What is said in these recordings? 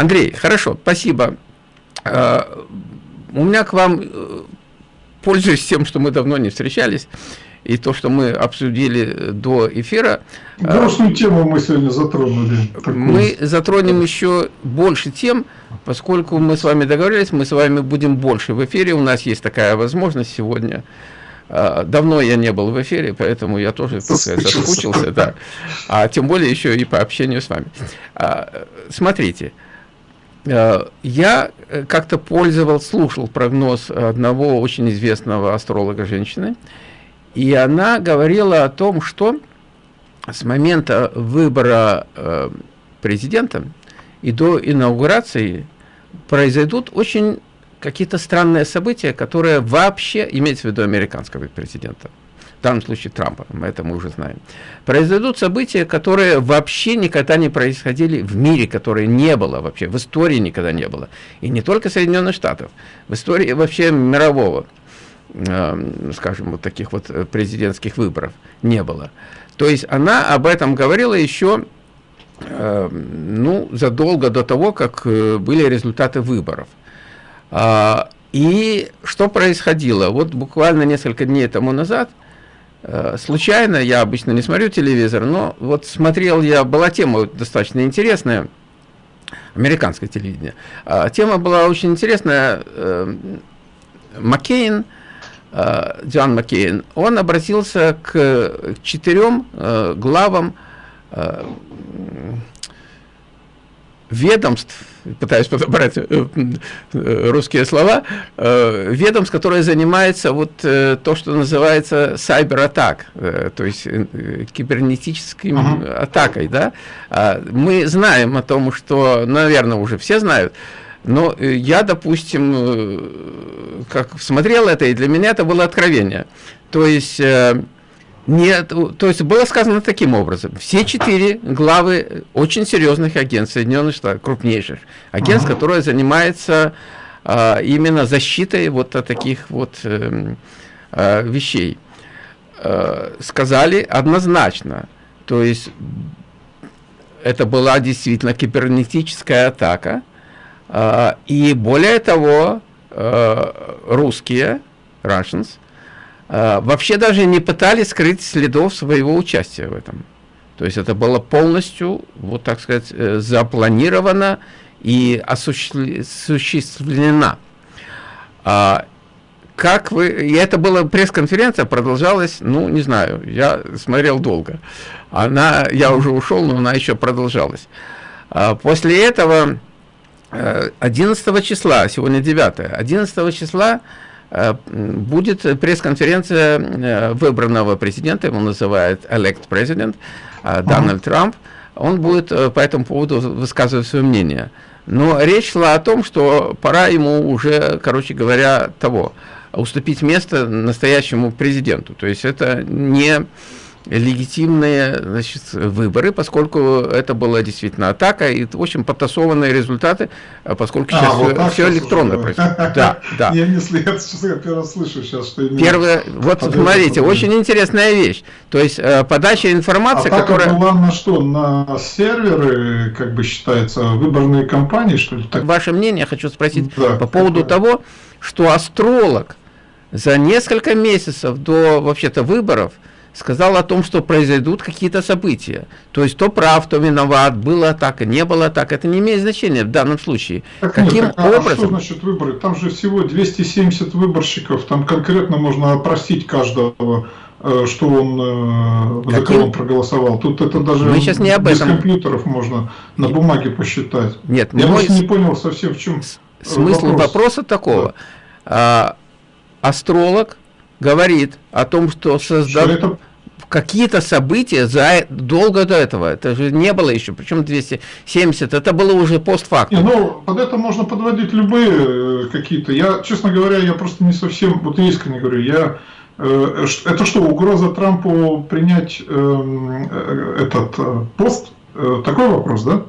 Андрей, хорошо, спасибо. Э, у меня к вам, э, пользуясь тем, что мы давно не встречались, и то, что мы обсудили до эфира. Грустную тему мы сегодня затронули. Такую. Мы затронем еще больше тем, поскольку мы с вами договорились, мы с вами будем больше в эфире, у нас есть такая возможность сегодня. Давно я не был в эфире, поэтому я тоже соскучился, соскучился да. а тем более еще и по общению с вами. А, смотрите, я как-то пользовал, слушал прогноз одного очень известного астролога женщины, и она говорила о том, что с момента выбора э, президента и до инаугурации произойдут очень какие-то странные события, которые вообще, имеется в виду американского президента, в данном случае Трампа, это мы уже знаем, произойдут события, которые вообще никогда не происходили в мире, которые не было вообще, в истории никогда не было. И не только Соединенных Штатов, в истории вообще мирового, э, скажем, вот таких вот президентских выборов не было. То есть она об этом говорила еще э, ну, задолго до того, как э, были результаты выборов. А, и что происходило? Вот буквально несколько дней тому назад, э, случайно, я обычно не смотрю телевизор, но вот смотрел я, была тема достаточно интересная, американское телевидение. А, тема была очень интересная. Маккейн, Джон Маккейн, он обратился к четырем э, главам э, ведомств, пытаюсь подобрать э, русские слова, ведомств, которые занимаются вот то, что называется сайбер-атак, то есть кибернетической uh -huh. атакой, да. А мы знаем о том, что, наверное, уже все знают, но э, я, допустим, э, как смотрел это, и для меня это было откровение. То есть, э, нет, то есть было сказано таким образом. Все четыре главы очень серьезных агентств Соединенных Штатов, крупнейших агентств, ага. которые занимаются а, именно защитой вот таких вот а, а, вещей, а, сказали однозначно. То есть это была действительно кибернетическая атака, а, и более того, а, русские, Russians, а, вообще даже не пытались скрыть следов своего участия в этом. То есть это было полностью, вот так сказать, э, запланировано и осуществлено. Как вы... И это была пресс-конференция, продолжалась, ну, не знаю, я смотрел долго. Она, я уже ушел, но она еще продолжалась. После этого 11 числа, сегодня 9, 11 числа э, будет пресс-конференция э, выбранного президента, его называют elect president, э, Дональд Трамп. Он будет по этому поводу высказывать свое мнение. Но речь шла о том, что пора ему уже, короче говоря, того, уступить место настоящему президенту. То есть это не легитимные значит, выборы, поскольку это была действительно атака и очень потасованные результаты, а поскольку а, сейчас вот все, все электронно происходит. Да, да. Я, не я, я первый раз слышу сейчас, что именно... Первое, вот смотрите, очень интересная вещь. То есть э, подача информации, а которая... была на что? На серверы, как бы считается, выборные кампании, что ли? Так... Ваше мнение, хочу спросить да, по поводу какое? того, что астролог за несколько месяцев до вообще-то выборов сказал о том, что произойдут какие-то события. То есть, то прав, то виноват, была атака, не было атака. Это не имеет значения в данном случае. Так Каким нет, так, образом? А что значит выборы? Там же всего 270 выборщиков, там конкретно можно опросить каждого э, что он, э, Каким? за кого он проголосовал. Тут это даже мы сейчас не об без этом. компьютеров можно на бумаге посчитать. Нет, Я мой... не понял совсем в чем Смысл вопрос. вопроса такого. Да. А, астролог говорит о том, что создал какие-то события за долго до этого. Это же не было еще, причем 270, это было уже постфактум. Ну, под это можно подводить любые э, какие-то. Я, честно говоря, я просто не совсем, вот искренне говорю, я э, это что, угроза Трампу принять эм, э, этот пост? Такой вопрос, да?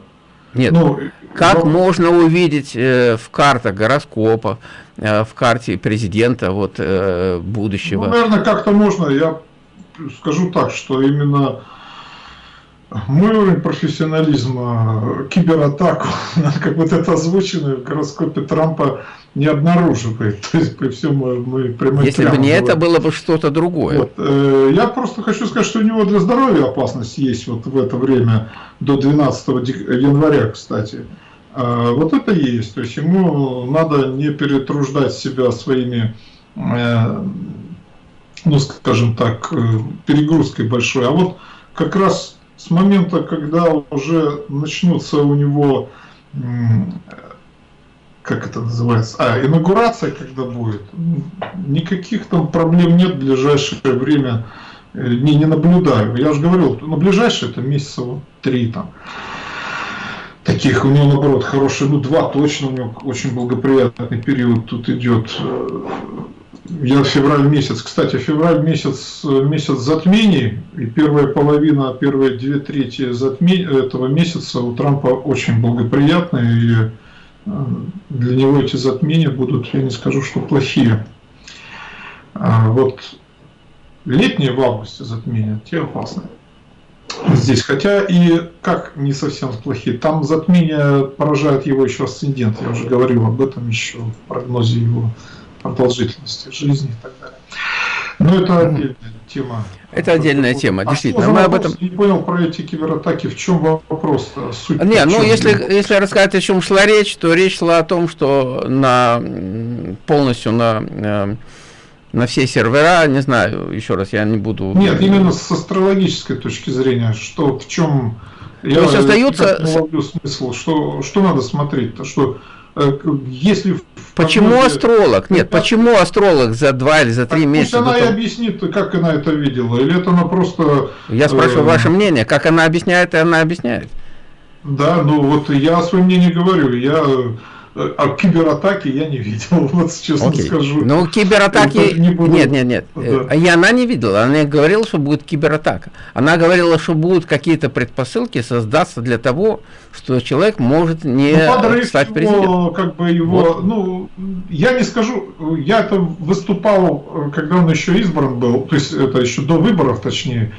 Нет. Ну, как но... можно увидеть э, в картах гороскопа, э, в карте президента вот, э, будущего? Ну, наверное, как-то можно. Я скажу так, что именно мой уровень профессионализма, кибератаку, как вот это озвучено в гороскопе Трампа, не обнаруживает. То есть при всем мы прямо Если бы не говорим. это, было бы что-то другое. Вот. Э, я просто хочу сказать, что у него для здоровья опасность есть вот в это время, до 12 января, кстати. А, вот это есть. То есть ему надо не перетруждать себя своими, э, ну скажем так, э, перегрузкой большой. А вот как раз с момента, когда уже начнутся у него как это называется, а, инаугурация когда будет, никаких там проблем нет в ближайшее время, э, не, не наблюдаю. Я уже говорил, на ближайшее это месяца вот три там. Таких у него наоборот хорошие, ну два точно у него очень благоприятный период тут идет. Я февраль месяц, кстати, февраль месяц, месяц затмений, и первая половина, первые две трети затмень, этого месяца у Трампа очень благоприятные, и для него эти затмения будут, я не скажу, что плохие. А вот летние в августе затмения, те опасные. Здесь, хотя и как не совсем плохие, там затмение поражает его еще асцендент, я уже говорил об этом еще в прогнозе его продолжительности жизни и так далее. Но это отдельная тема. Это отдельная тема, а действительно. Мы об этом не понял про эти кибератаки. В чем вопрос? Суть не, ну если если рассказать, о чем шла речь, то речь шла о том, что на полностью на э, на все сервера, не знаю, еще раз, я не буду. Нет, именно с астрологической точки зрения, что в чем то я есть остается... смысл, что что надо смотреть-то, что Э, если Почему прогнозе... астролог? Нет, это... почему астролог за два или за три месяца? Пусть она и объяснит, как она это видела, или это она просто... Я спрашиваю э... ваше мнение, как она объясняет, и она объясняет. Да, ну вот я свое мнение говорю, я а кибератаки я не видел, вот честно Окей. скажу. Ну, кибератаки... Не буду... Нет, нет, нет. Да. И она не видела. Она не говорила, что будет кибератака. Она говорила, что будут какие-то предпосылки создаться для того, что человек может не ну, стать президентом. как бы его... Вот. Ну, я не скажу... Я это выступал, когда он еще избран был, то есть это еще до выборов, точнее.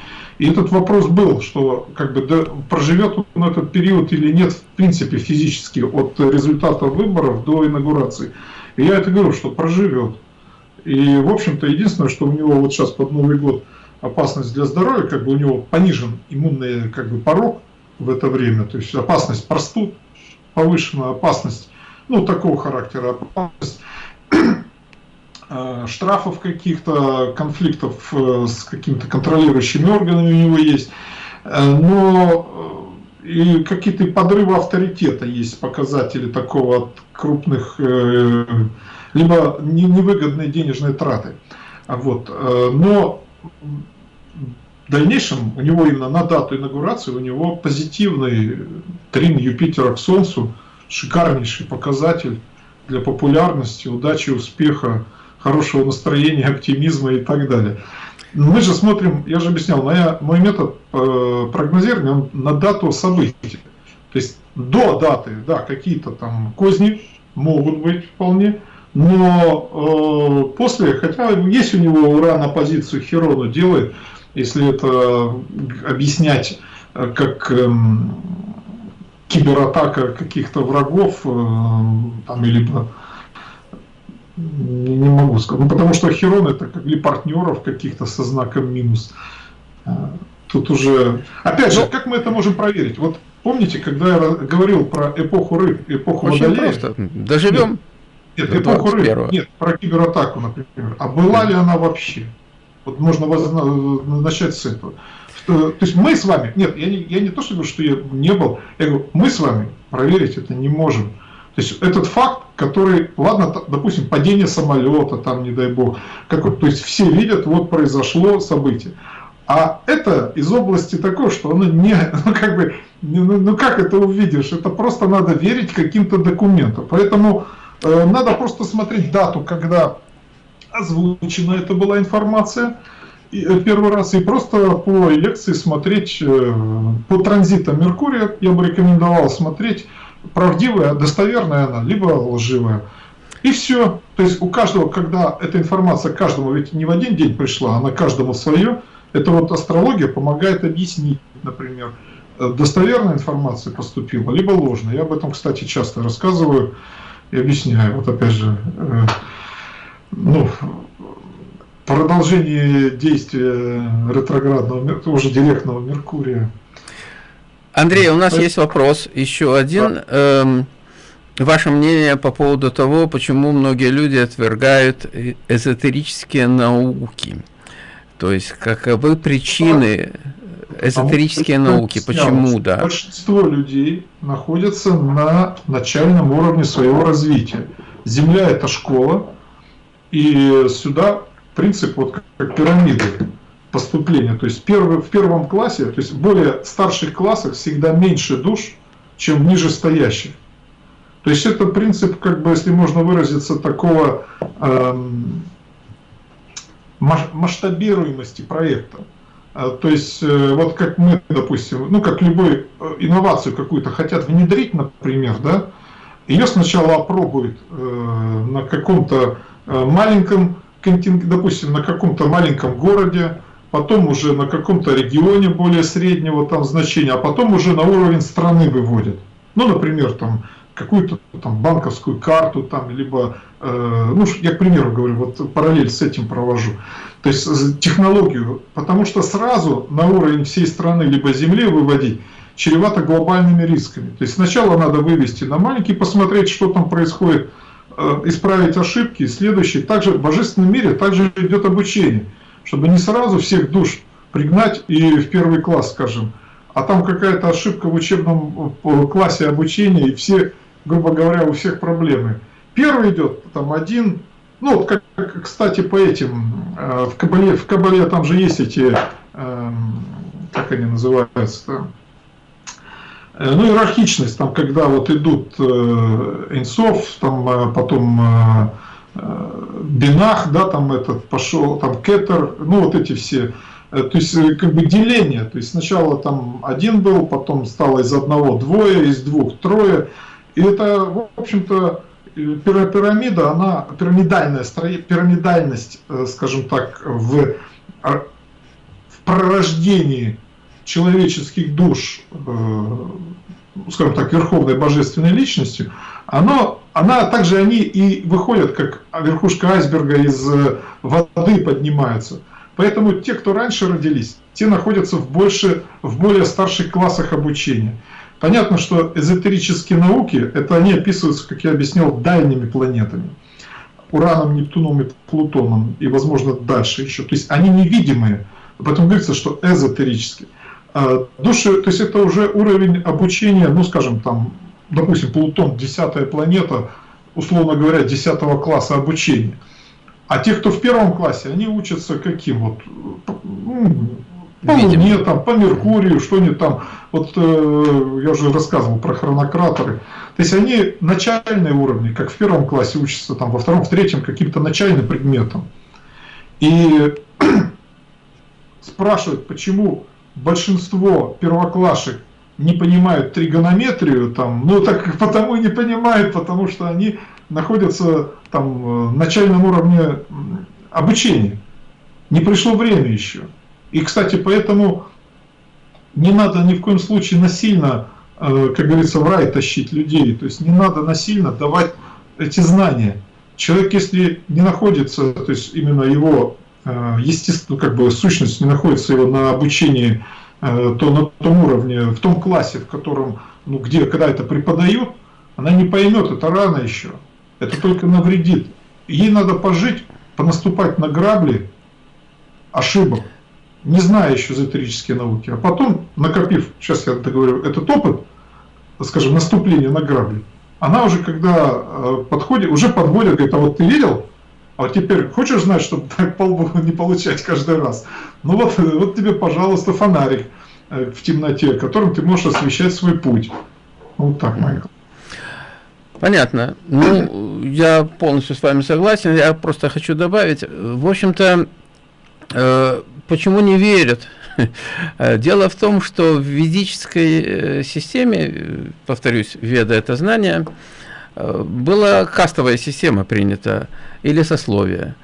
И этот вопрос был, что как бы да, проживет он этот период или нет, в принципе, физически, от результата выборов до инаугурации. И я это говорю, что проживет. И, в общем-то, единственное, что у него вот сейчас под Новый год опасность для здоровья, как бы у него понижен иммунный как бы, порог в это время, то есть опасность простуд, повышенная опасность, ну, такого характера опасность штрафов каких-то, конфликтов э, с какими-то контролирующими органами у него есть, э, но и какие-то подрывы авторитета есть показатели такого от крупных, либо невыгодные денежные траты. Вот. Но в дальнейшем у него именно на дату инаугурации у него позитивный трин Юпитера к Солнцу, шикарнейший показатель для популярности, удачи, успеха хорошего настроения, оптимизма и так далее. Мы же смотрим, я же объяснял, моя, мой метод э, прогнозирования он на дату событий. То есть до даты, да, какие-то там козни могут быть вполне, но э, после, хотя есть у него уран оппозицию Херону делает, если это объяснять э, как э, кибератака каких-то врагов, э, там, или не, не могу сказать. Ну, потому что Херон это как ли партнеров каких-то со знаком минус. А, тут уже... Опять же. Ну, как мы это можем проверить? Вот помните, когда я говорил про эпоху рыб, эпоху Очень Водолея? просто. Доживем. Нет, нет эпоху рыб. Нет, про кибератаку, например. А была ли она вообще? Вот можно начать с этого. То есть мы с вами, нет, я не, я не то, что говорю, что я не был, я говорю, мы с вами проверить это не можем. То есть этот факт, который, ладно, допустим, падение самолета, там, не дай бог, как, то есть все видят, вот произошло событие. А это из области такой, что оно не, ну как бы, ну, ну как это увидишь, это просто надо верить каким-то документам. Поэтому э, надо просто смотреть дату, когда озвучена эта была информация, и, э, первый раз, и просто по лекции смотреть, э, по транзитам Меркурия я бы рекомендовал смотреть, правдивая, достоверная она, либо лживая. И все. То есть у каждого, когда эта информация каждому, ведь не в один день пришла, она каждому свое, это вот астрология помогает объяснить, например, достоверная информация поступила, либо ложная. Я об этом, кстати, часто рассказываю и объясняю. Вот опять же, э, ну, продолжение действия ретроградного, уже директного Меркурия. Андрей, у нас есть вопрос, еще один. Эм, ваше мнение по поводу того, почему многие люди отвергают эзотерические науки? То есть, каковы причины эзотерические а науки? Почему, да? Большинство людей находятся на начальном уровне своего развития. Земля – это школа, и сюда принцип вот как пирамиды поступления. То есть первый, в первом классе, то есть в более старших классах всегда меньше душ, чем ниже стоящих. То есть это принцип, как бы, если можно выразиться, такого эм, масштабируемости проекта. А, то есть, э, вот как мы, допустим, ну, как любую э, инновацию какую-то хотят внедрить, например, да, ее сначала опробуют э, на каком-то э, маленьком допустим, на каком-то маленьком городе, потом уже на каком-то регионе более среднего там значения, а потом уже на уровень страны выводят. Ну, например, там какую-то там банковскую карту, там, либо, э, ну, я к примеру говорю, вот параллель с этим провожу, то есть технологию, потому что сразу на уровень всей страны либо земли выводить чревато глобальными рисками. То есть сначала надо вывести на маленький, посмотреть, что там происходит Э, исправить ошибки. Следующий, также в божественном мире также идет обучение, чтобы не сразу всех душ пригнать и в первый класс, скажем, а там какая-то ошибка в учебном классе обучения, и все, грубо говоря, у всех проблемы. Первый идет, там один, ну, вот как, кстати, по этим, э, в Кабале, в Кабале там же есть эти, эм, как они называются, Э, ну, иерархичность, там, когда вот идут э, Инцов, там, э, потом Бинах, да, там этот пошел, там Кетер, ну, вот эти все, то есть, как бы деление, то есть, сначала там один был, потом стало из одного двое, из двух трое, и это, в общем-то, пирамида, она, пирамидальная, пирамидальность, скажем так, в, в пророждении человеческих душ, э, скажем так, верховной божественной личностью, оно, она также они и выходят, как верхушка айсберга из э, воды поднимаются. Поэтому те, кто раньше родились, те находятся в, больше, в более старших классах обучения. Понятно, что эзотерические науки, это они описываются, как я объяснил, дальними планетами. Ураном, Нептуном и Плутоном, и, возможно, дальше еще. То есть они невидимые, поэтому говорится, что эзотерические. А, души, то есть это уже уровень обучения, ну скажем там, допустим, Плутон, десятая планета, условно говоря, десятого класса обучения. А те, кто в первом классе, они учатся каким вот, ну, по Луне, там, по Меркурию, что-нибудь там, вот э, я уже рассказывал про хронократоры. То есть они начальные уровни, как в первом классе учатся, там, во втором, в третьем каким-то начальным предметом. И спрашивают, почему большинство первоклашек не понимают тригонометрию, там, ну так потому и не понимают, потому что они находятся там в начальном уровне обучения. Не пришло время еще. И, кстати, поэтому не надо ни в коем случае насильно, э, как говорится, в рай тащить людей. То есть не надо насильно давать эти знания. Человек, если не находится, то есть именно его Э, естественно, как бы сущность не находится его на обучении, э, то на том уровне, в том классе, в котором, ну, где, когда это преподают, она не поймет, это рано еще. Это только навредит. Ей надо пожить, понаступать на грабли ошибок, не зная еще эзотерические науки. А потом, накопив, сейчас я договорю, этот опыт, скажем, наступления на грабли, она уже, когда э, подходит, уже подводит, говорит, а вот ты видел, а теперь хочешь знать, чтобы так полбу не получать каждый раз? Ну вот, вот тебе, пожалуйста, фонарик э, в темноте, которым ты можешь освещать свой путь. Вот так, Майкл. Понятно. Ну, я полностью с вами согласен. Я просто хочу добавить. В общем-то, э, почему не верят? Дело в том, что в ведической э, системе, повторюсь, веда это знание, была кастовая система принята или сословия.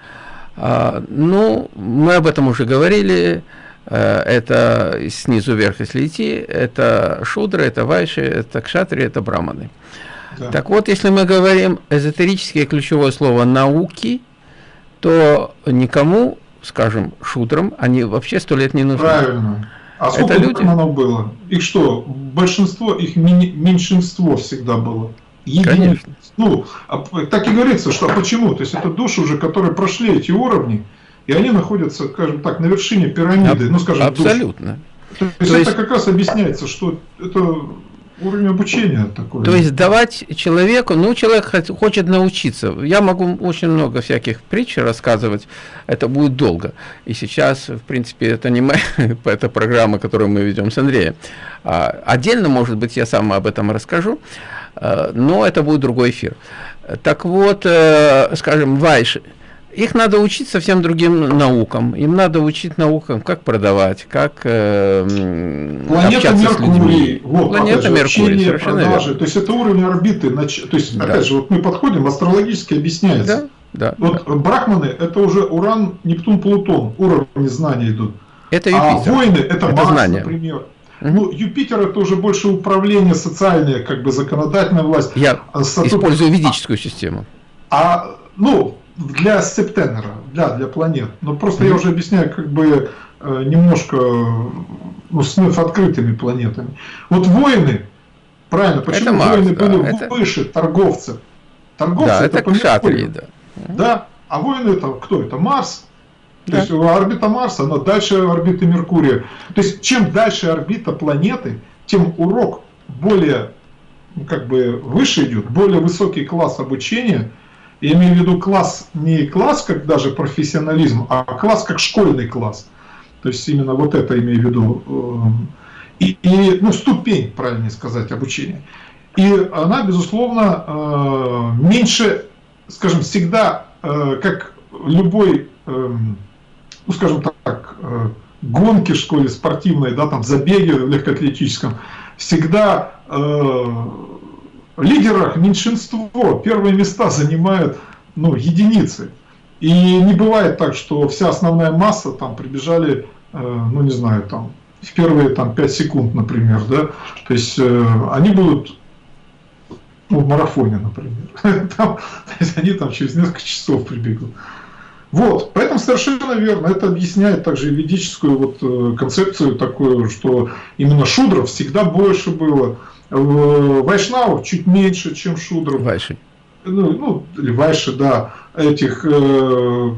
А, ну, мы об этом уже говорили. Э, это снизу вверх, если идти, это шудры, это вайши, это кшатри, это браманы. Да. Так вот, если мы говорим эзотерическое ключевое слово «науки», то никому, скажем, шудрам, они вообще сто лет не нужны. Правильно. А сколько это люди? было? Их что, большинство, их меньшинство всегда было? Единиц. Конечно. Ну, а так и говорится, что а почему? То есть это души уже, которые прошли эти уровни, и они находятся, скажем так, на вершине пирамиды, Аб ну скажем, Абсолютно. Душ. То есть, То это как раз объясняется, что это уровень обучения такой. То есть давать человеку, ну человек хочет научиться. Я могу очень много всяких притч рассказывать, это будет долго. И сейчас, в принципе, это не моя, это программа, которую мы ведем с Андреем. А, отдельно, может быть, я сам об этом расскажу. Э, но это будет другой эфир. Так вот, э, скажем, Вайш, их надо учить совсем другим наукам. Им надо учить наукам, как продавать, как э, Планета Меркурий. Вот, Планета же, Меркурий, совершенно продажи. верно. То есть это уровень орбиты. То есть, да. опять же, вот мы подходим, астрологически объясняется. Да, да, вот да. брахманы это уже Уран, Нептун, Плутон, уровни знаний идут. Это Юпитер. А войны это, это Марс, знание. например. Ну, Юпитер это уже больше управление социальное, как бы законодательная власть. Я а Сатурн... использую ведическую систему. А, ну, для Септенера, для, для планет. Но просто mm -hmm. я уже объясняю, как бы э, немножко ну, с вновь открытыми планетами. Вот воины, правильно, почему это воины да, были это... выше торговцев? Торговцы да, это, это кшатрии, да. Да, а воины это кто? Это Марс, то есть орбита Марса, она дальше орбиты Меркурия. То есть чем дальше орбита планеты, тем урок более ну, как бы выше идет, более высокий класс обучения. Я имею в виду класс не класс как даже профессионализм, а класс как школьный класс. То есть именно вот это имею в виду. Эм, и, и ну, ступень, правильнее сказать, обучения. И она, безусловно, э, меньше, скажем, всегда, э, как любой ну, скажем так, э, гонки в школе спортивной, да, там забеги в легкоатлетическом, всегда э, в лидерах меньшинство, первые места занимают ну, единицы. И не бывает так, что вся основная масса там прибежали, э, ну не знаю, там в первые там 5 секунд, например, да, то есть э, они будут ну, в марафоне, например, там, то есть они там через несколько часов прибегут. Вот, поэтому совершенно верно. Это объясняет также ведическую вот э, концепцию такую, что именно шудров всегда больше было. Вайшнавов чуть меньше, чем шудров. Вайши. Ну, ну, или вайши, да. Этих, э,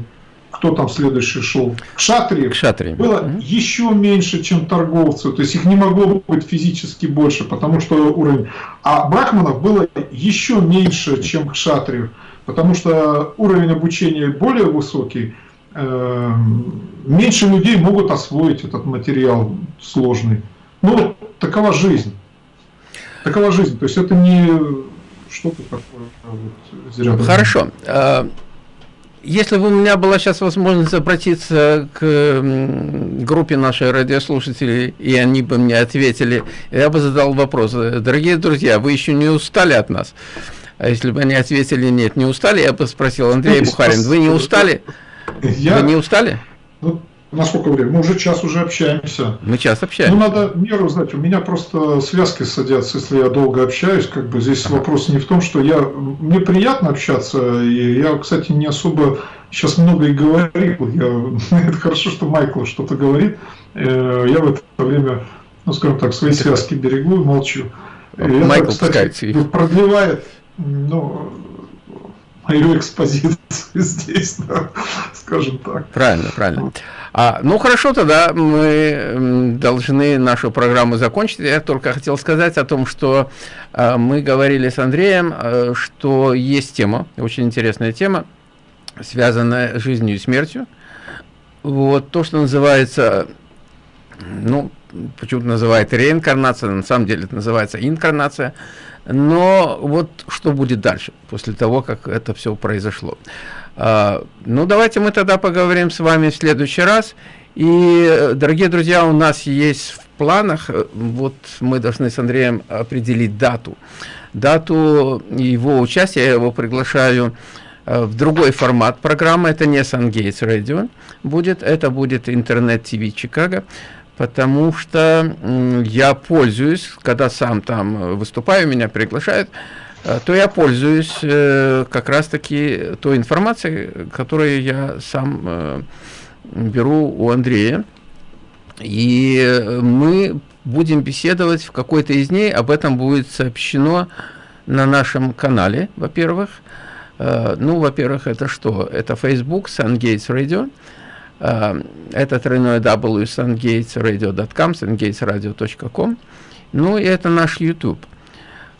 кто там следующий шел? Кшатриев. Кшатриев. Было угу. еще меньше, чем торговцев. То есть их не могло быть физически больше, потому что уровень. А брахманов было еще меньше, чем кшатриев потому что уровень обучения более высокий, э, меньше людей могут освоить этот материал сложный. Ну, такова жизнь. Такова жизнь. То есть это не что-то такое. Вот, Хорошо. А, если бы у меня была сейчас возможность обратиться к группе нашей радиослушателей, и они бы мне ответили, я бы задал вопрос. Дорогие друзья, вы еще не устали от нас? А если бы они ответили нет, не устали, я бы спросил, Андрей Бухарин, вы не устали? Я... Вы не устали? Ну, на сколько времени? Мы уже час уже общаемся. Мы час общаемся. Ну, надо меру знать. У меня просто связки садятся, если я долго общаюсь. Как бы здесь ага. вопрос не в том, что я... Мне приятно общаться, и я, кстати, не особо сейчас много и говорил. Я... Это хорошо, что Майкл что-то говорит. Э, я в это время, ну, скажем так, свои связки берегу и молчу. Майкл, это, кстати, продлевает ну, мою экспозицию здесь, да, скажем так. Правильно, правильно. А, ну хорошо, тогда мы должны нашу программу закончить. Я только хотел сказать о том, что а, мы говорили с Андреем, а, что есть тема, очень интересная тема, связанная с жизнью и смертью. Вот то, что называется, ну, почему-то называют реинкарнация, на самом деле это называется инкарнация. Но вот что будет дальше, после того, как это все произошло. А, ну, давайте мы тогда поговорим с вами в следующий раз. И, дорогие друзья, у нас есть в планах, э, вот мы должны с Андреем определить дату. Дату его участия, я его приглашаю э, в другой формат программы, это не SunGates Radio будет, это будет интернет-ТВ Чикаго, потому что я пользуюсь, когда сам там выступаю, меня приглашают, э, то я пользуюсь э, как раз-таки той информацией, которую я сам беру у Андрея. И мы будем беседовать в какой-то из дней, об этом будет сообщено на нашем канале, во-первых. Э, ну, во-первых, это что? Это Facebook, SunGates Radio. Э, это тройное W, sungatesradio.com, sungatesradio.com. Ну, и это наш YouTube.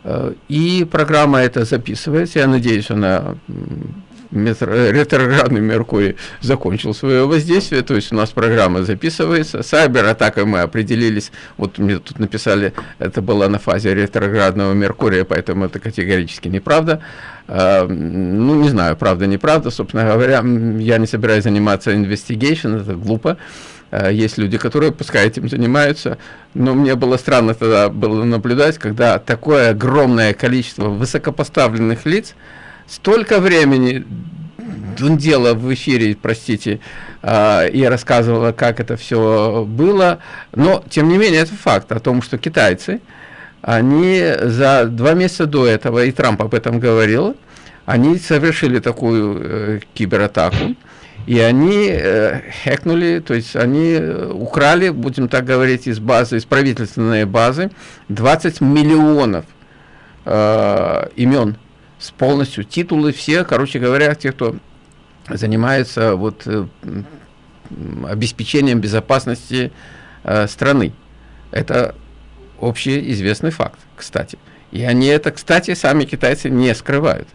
Э, и программа эта записывается. Я надеюсь, она ретроградный Меркурий закончил свое воздействие, то есть у нас программа записывается. Сайбер-атакой мы определились, вот мне тут написали, это было на фазе ретроградного Меркурия, поэтому это категорически неправда. А, ну, не знаю, правда, неправда, собственно говоря, я не собираюсь заниматься investigation, это глупо. А, есть люди, которые, пускай этим занимаются, но мне было странно тогда было наблюдать, когда такое огромное количество высокопоставленных лиц, столько времени дундела в эфире, простите, э, и рассказывала, как это все было, но, тем не менее, это факт о том, что китайцы, они за два месяца до этого, и Трамп об этом говорил, они совершили такую э, кибератаку, и они э, хекнули, то есть они украли, будем так говорить, из базы, из правительственной базы 20 миллионов э, имен с полностью титулы все, короче говоря, те, кто занимается вот э, обеспечением безопасности э, страны. Это общеизвестный факт, кстати. И они это, кстати, сами китайцы не скрывают.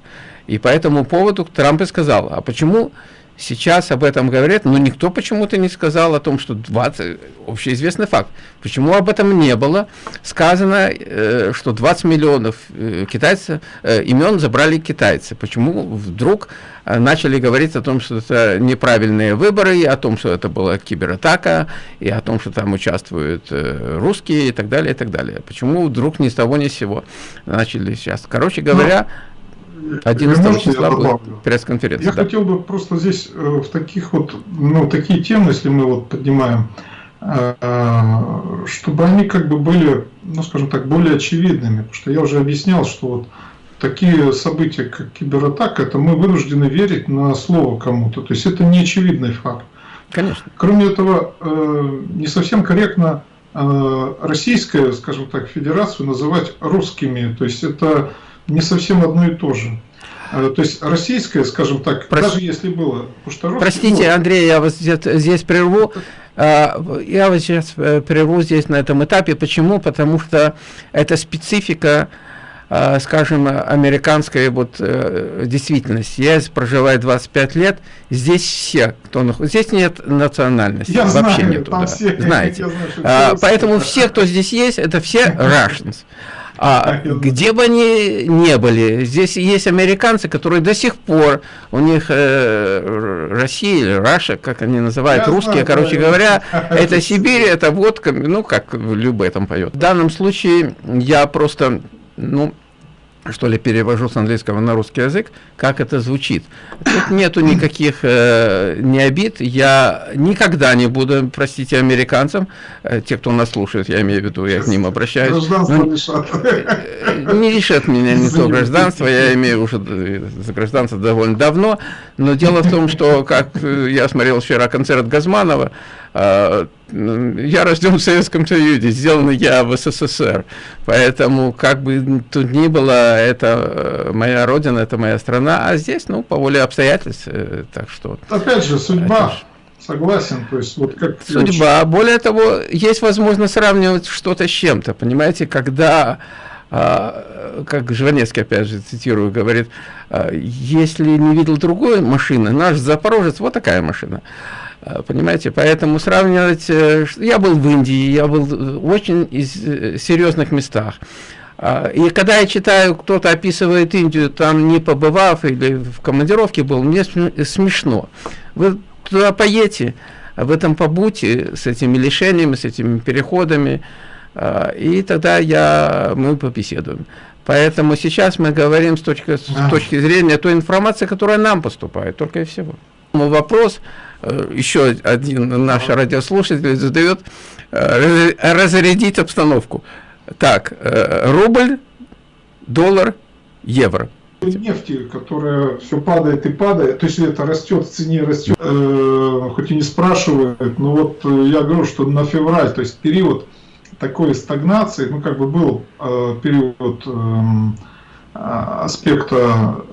И по этому поводу Трамп и сказал, а почему Сейчас об этом говорят, но никто почему-то не сказал о том, что 20, общеизвестный факт. Почему об этом не было? Сказано, э, что 20 миллионов э, китайцев, э, имен забрали китайцы. Почему вдруг э, начали говорить о том, что это неправильные выборы, и о том, что это была кибератака, и о том, что там участвуют э, русские и так далее, и так далее. Почему вдруг ни с того ни с сего начали сейчас? Короче говоря, 11 числа будет пресс-конференция. Я да. хотел бы просто здесь э, в таких вот, ну, такие темы, если мы вот поднимаем, э, чтобы они как бы были, ну, скажем так, более очевидными. Потому что я уже объяснял, что вот такие события, как кибератака, это мы вынуждены верить на слово кому-то. То есть это не очевидный факт. Конечно. Кроме этого, э, не совсем корректно российскую, скажем так, федерацию называть русскими. То есть это не совсем одно и то же. А, то есть российское, скажем так, Прос... даже если было Простите, Андрей, я вас здесь, здесь прерву. А, я вас сейчас э, прерву здесь на этом этапе. Почему? Потому что это специфика, а, скажем, американской вот э, действительности. Я проживаю 25 лет, здесь все, кто находится, здесь нет национальности, я вообще знаю, нету. Да. Все, Знаете. Знаю, Поэтому все, кто здесь есть, это все Russians. А где бы они не были, здесь есть американцы, которые до сих пор, у них э, Россия или Раша, как они называют, Я русские, знаю, короче да, говоря, это Сибирь, это водка, ну, как любой там поет. В данном случае я просто, ну, что ли, перевожу с английского на русский язык, как это звучит. Тут нету никаких э, не обид. Я никогда не буду, простите, американцам, э, те, кто нас слушает, я имею в виду, я к ним обращаюсь. Гражданство ну. Э, не решат меня не то гражданство, я имею уже э, за гражданство довольно давно, но дело в том, что, как э, я смотрел вчера концерт Газманова, я рожден в Советском Союзе, сделан я в СССР, поэтому как бы тут ни было, это э, моя родина, это моя страна, а здесь, ну, по воле обстоятельств, э, так что... Опять же, судьба, согласен, то есть вот как... Судьба, более того, есть возможность сравнивать что-то с чем-то, понимаете, когда... А, как Жванецкий, опять же, цитирую, говорит, а, если не видел другой машины, наш Запорожец, вот такая машина. А, понимаете, поэтому сравнивать... Э, я был в Индии, я был в очень э, серьезных местах. А, и когда я читаю, кто-то описывает Индию, там не побывав или в командировке был, мне смешно. Вы туда поедете, в этом побудьте с этими лишениями, с этими переходами, а, и тогда я, мы побеседуем. Поэтому сейчас мы говорим с точки, с точки зрения той информации, которая нам поступает, только и всего. Вопрос, э, еще один наш радиослушатель задает, э, разрядить обстановку. Так, э, рубль, доллар, евро нефти, которая все падает и падает, то есть это растет в цене, растет, э, хоть и не спрашивают, но вот э, я говорю, что на февраль, то есть период такой стагнации, ну как бы был э, период э, аспекта,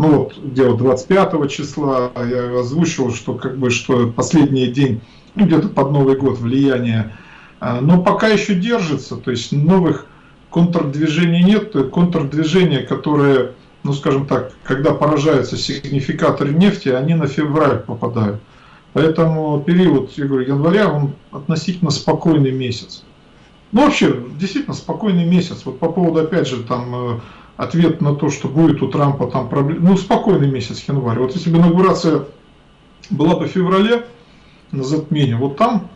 ну вот где вот 25 числа я озвучил, что как бы что последний день, ну где-то под Новый год влияние, э, но пока еще держится, то есть новых контрдвижения нет, контрдвижения, которые, ну скажем так, когда поражаются сигнификаторы нефти, они на февраль попадают. Поэтому период, я говорю, января, он относительно спокойный месяц. Ну вообще, действительно спокойный месяц. Вот по поводу, опять же, там э, ответ на то, что будет у Трампа там проблемы. Ну, спокойный месяц январь. Вот если бы инаугурация была бы в феврале на затмении, вот там,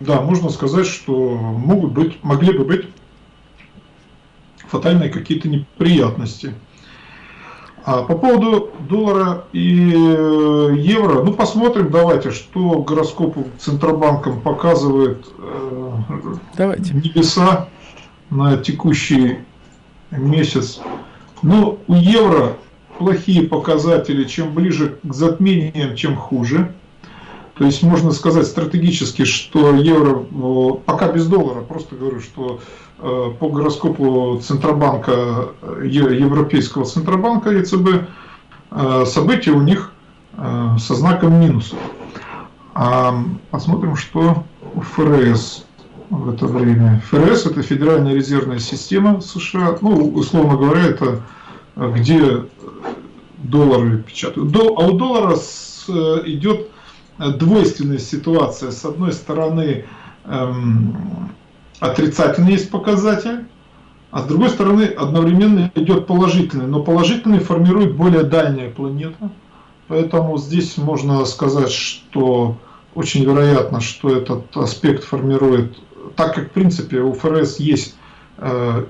да, можно сказать, что могут быть, могли бы быть фатальные какие-то неприятности. А по поводу доллара и э, евро, ну посмотрим, давайте, что гороскоп Центробанком показывает э, давайте. небеса на текущий месяц. Ну, у евро плохие показатели, чем ближе к затмениям, чем хуже. То есть можно сказать стратегически, что евро, пока без доллара, просто говорю, что Э, по гороскопу Центробанка, э, Европейского Центробанка ЕЦБ, э, события у них со знаком минуса. А посмотрим, что ФРС в это время. ФРС это Федеральная резервная система США. Ну, условно говоря, это где доллары печатают. А у доллара идет двойственная ситуация. С одной стороны, эм, отрицательный есть показатель, а с другой стороны одновременно идет положительный. Но положительный формирует более дальняя планета. Поэтому здесь можно сказать, что очень вероятно, что этот аспект формирует, так как в принципе у ФРС есть э,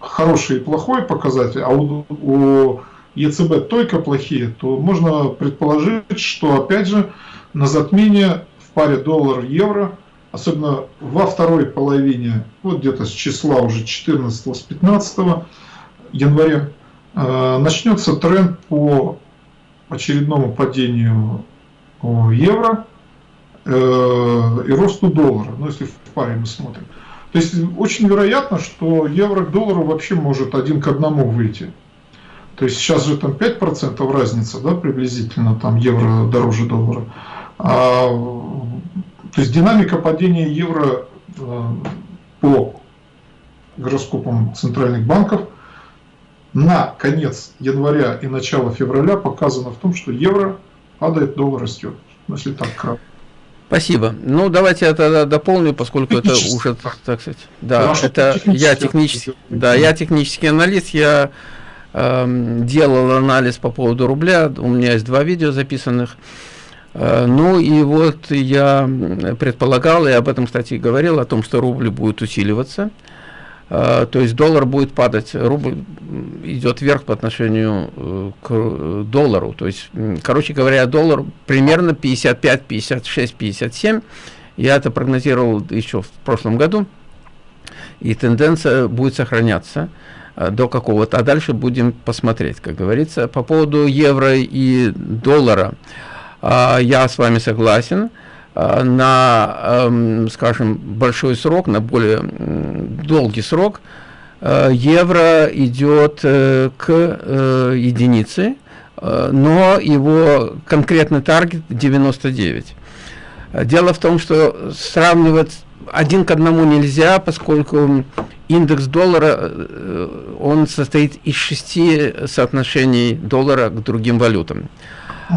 хороший и плохой показатель, а у, у ЕЦБ только плохие, то можно предположить, что опять же на затмение в паре доллар-евро особенно во второй половине, вот где-то с числа уже 14 с 15 января, э, начнется тренд по очередному падению евро. э, и росту доллара, ну если в паре мы смотрим. То есть очень вероятно, что евро к доллару вообще может один к одному выйти. То есть сейчас же там 5% разница, да, приблизительно, там евро дороже доллара. А то есть динамика падения евро э, по гороскопам центральных банков на конец января и начало февраля показана в том, что евро падает, доллар растет. Ну, если так кратко. Спасибо. Ну, давайте я тогда дополню, поскольку это уже, так сказать, да, это я технический, да, я технический аналист, я э, делал анализ по поводу рубля, у меня есть два видео записанных, Э, ну и вот я предполагал, и об этом, кстати, говорил, о том, что рубль будет усиливаться. Э, то есть доллар будет падать, рубль идет вверх по отношению э, к доллару. То есть, короче говоря, доллар примерно 55, 56, 57. Я это прогнозировал еще в прошлом году. И тенденция будет сохраняться до какого-то. А дальше будем посмотреть, как говорится. По поводу евро и доллара. А, я с вами согласен. А, на, эм, скажем, большой срок, на более долгий срок, э, евро идет э, к э, единице, но его конкретный таргет 99. Дело в том, что сравнивать один к одному нельзя, поскольку индекс доллара, он состоит из шести соотношений доллара к другим валютам.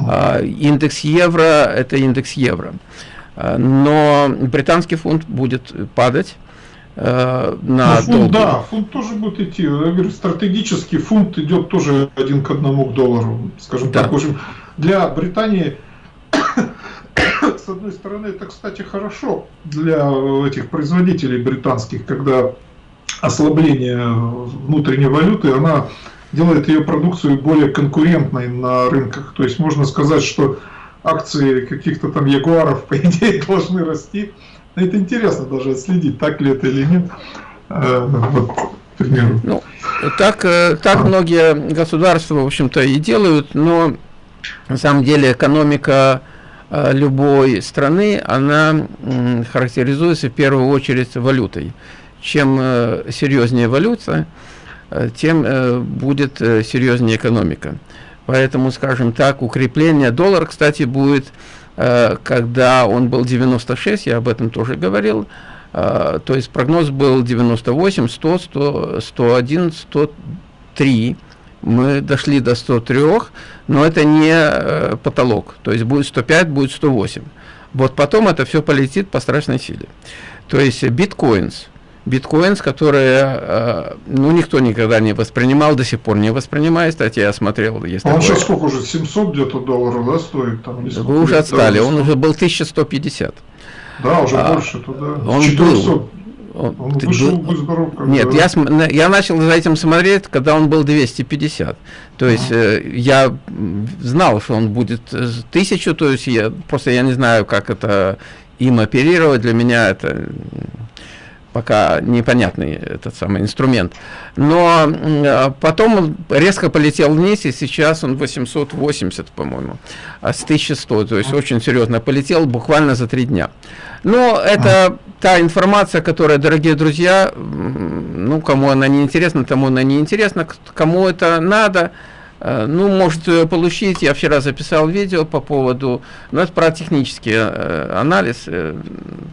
А, индекс евро – это индекс евро. А, но британский фунт будет падать э, на ну, фунт, Да, фунт тоже будет идти. Я говорю, стратегический фунт идет тоже один к одному к доллару, скажем да. так. В общем, для Британии, с одной стороны, это, кстати, хорошо для этих производителей британских, когда ослабления внутренней валюты, она делает ее продукцию более конкурентной на рынках. То есть можно сказать, что акции каких-то там ягуаров, по идее, должны расти. Это интересно даже отследить, так ли это или нет. Э, вот. Ну, так, э, так многие государства, в общем-то, и делают, но на самом деле экономика э, любой страны, она характеризуется в первую очередь валютой. Чем серьезнее валюта, тем будет серьезнее экономика. Поэтому, скажем так, укрепление доллара, кстати, будет, э, когда он был 96, я об этом тоже говорил, э, то есть прогноз был 98, 100, 100 101, 103. Мы дошли до 103, но это не э, потолок. То есть будет 105, будет 108. Вот потом это все полетит по страшной силе. То есть биткоинс – биткоинс, которые, э, ну, никто никогда не воспринимал, до сих пор не воспринимает. Кстати, я смотрел. Есть а он сейчас сколько уже, 700 где-то долларов, да, стоит? Там, Вы уже отстали, он уже был 1150. Да, уже а, больше туда. Он 400. был. Он, он вышел, был... здоров, Нет, я, я начал за этим смотреть, когда он был 250. То есть а. э, я знал, что он будет 1000, то есть я просто я не знаю, как это им оперировать. Для меня это пока непонятный этот самый инструмент. Но а, потом он резко полетел вниз, и сейчас он 880, по-моему, а с 1100, то есть очень серьезно полетел буквально за три дня. Но это та информация, которая, дорогие друзья, ну, кому она не интересна, тому она не интересна, кому это надо – Э, ну, может э, получить, я вчера записал видео по поводу, ну, это про технический э, анализ,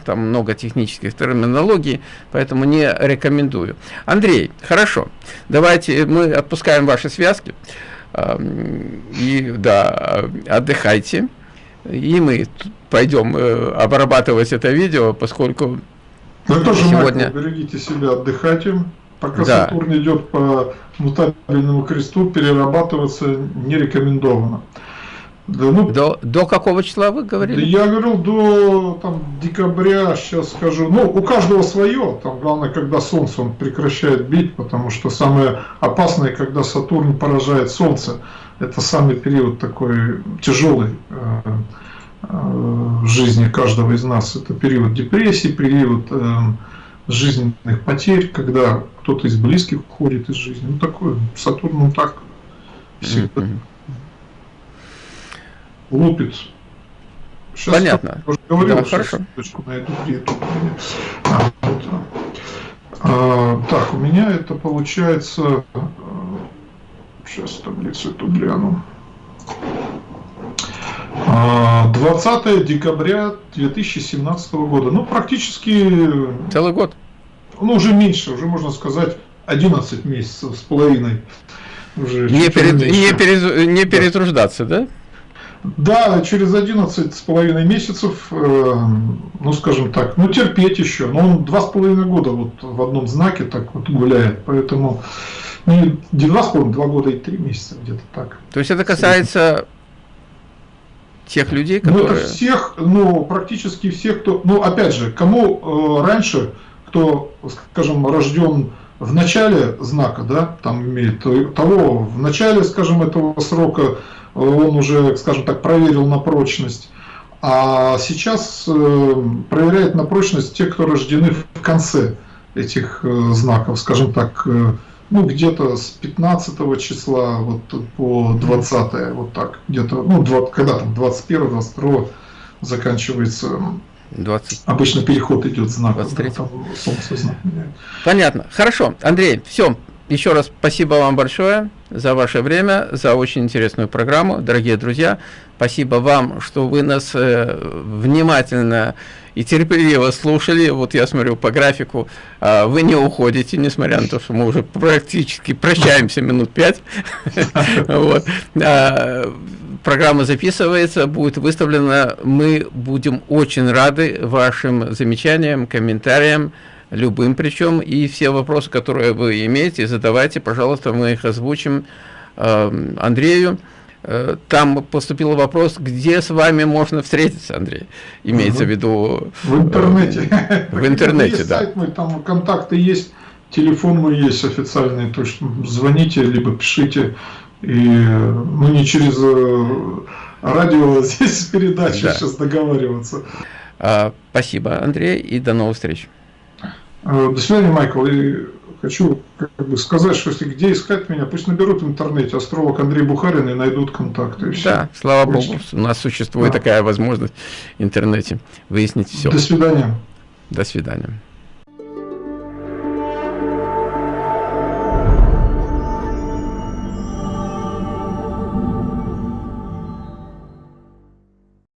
там много технических терминологий, поэтому не рекомендую. Андрей, хорошо, давайте мы отпускаем ваши связки, и, да, отдыхайте, и мы пойдем обрабатывать это видео, поскольку Вы тоже, сегодня... Майкл, берегите себя, отдыхайте. Пока да. Сатурн идет по мутабельному кресту, перерабатываться не рекомендовано. Да, ну, до, до какого числа вы говорили? Да я говорил до там, декабря, сейчас скажу. Ну, у каждого свое. Там главное, когда Солнце он прекращает бить, потому что самое опасное, когда Сатурн поражает Солнце. Это самый период такой тяжелый э, э, в жизни каждого из нас. Это период депрессии, период э, жизненных потерь, когда кто-то из близких уходит из жизни. Ну, такое, Сатурн, он так всегда mm -hmm. лупит. Сейчас Понятно. Я уже говорил, да, хорошо. точку найду, где это а, вот. а, Так, у меня это получается... Сейчас таблицу эту гляну. 20 а, декабря 2017 года. Ну, практически... Целый год. Ну, уже меньше, уже можно сказать 11 месяцев с половиной. Уже не, перед, не, перед, не перетруждаться, да? Да, через 11 с половиной месяцев, э, ну, скажем так, ну, терпеть еще. Но он два с половиной года вот в одном знаке так вот гуляет, поэтому ну, не два с половиной, два года и три месяца где-то так. То есть это касается тех людей, которые... Ну, это всех, ну, практически всех, кто... Ну, опять же, кому э, раньше, кто, скажем, рожден в начале знака, да, там имеет того, в начале, скажем, этого срока он уже, скажем так, проверил на прочность. А сейчас э, проверяет на прочность те, кто рождены в конце этих э, знаков, скажем так, э, ну, где-то с 15 числа вот по 20 вот так, где-то, ну, 20, когда там, 21 22 заканчивается 20. Обычно переход идет знак. 23. Там солнце знак меняет. Понятно. Хорошо. Андрей, все. Еще раз спасибо вам большое за ваше время, за очень интересную программу. Дорогие друзья, спасибо вам, что вы нас э, внимательно и терпеливо слушали. Вот я смотрю по графику, э, вы не уходите, несмотря на то, что мы уже практически прощаемся минут пять. А, программа записывается, будет выставлена. Мы будем очень рады вашим замечаниям, комментариям любым причем, и все вопросы, которые вы имеете, задавайте, пожалуйста, мы их озвучим э, Андрею. Э, там поступил вопрос, где с вами можно встретиться, Андрей, имеется угу. в виду... В интернете. В интернете, да. Сайт там контакты есть, телефон мой есть официальный, то что звоните, либо пишите. И мы не через э, радио здесь передачи да. сейчас договариваться. А, спасибо, Андрей, и до новых встреч. Э, до свидания, Майкл. Хочу как бы сказать, что если где искать меня, пусть наберут в интернете астролог Андрей Бухарин и найдут контакты. И да, слава. Богу, у нас существует да. такая возможность в интернете выяснить все. До свидания. До свидания.